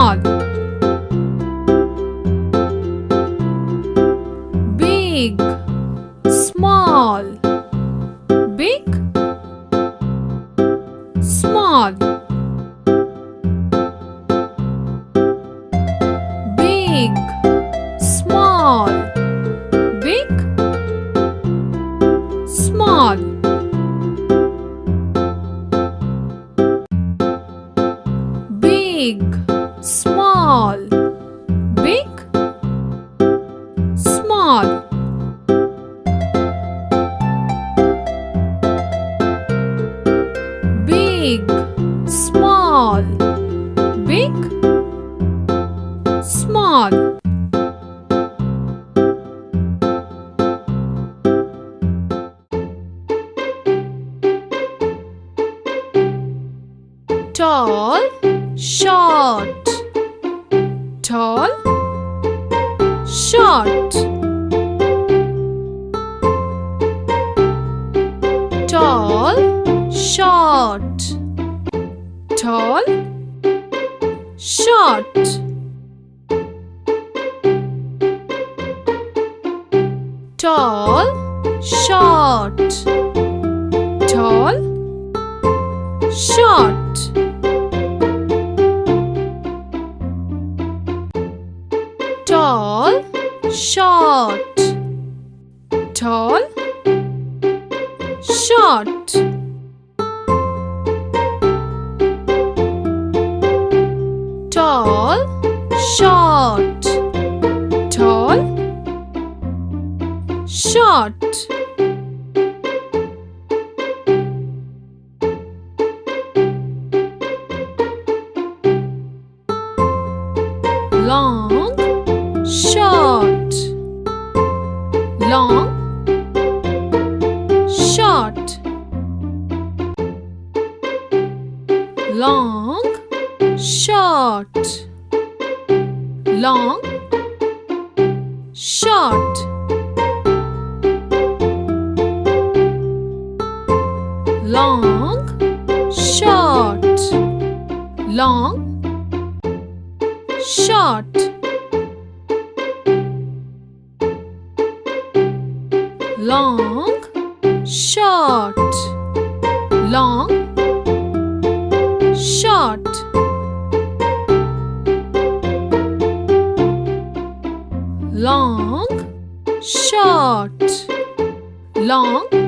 dog big small. Big small. Big small. Big small. Big small big small. Big small big small. Tall short tall short tall short tall short. Tall short tall short tall short. Tall short. Tall short. Tall short long short long short long short. Long short long short long short. Long short. Long short. Long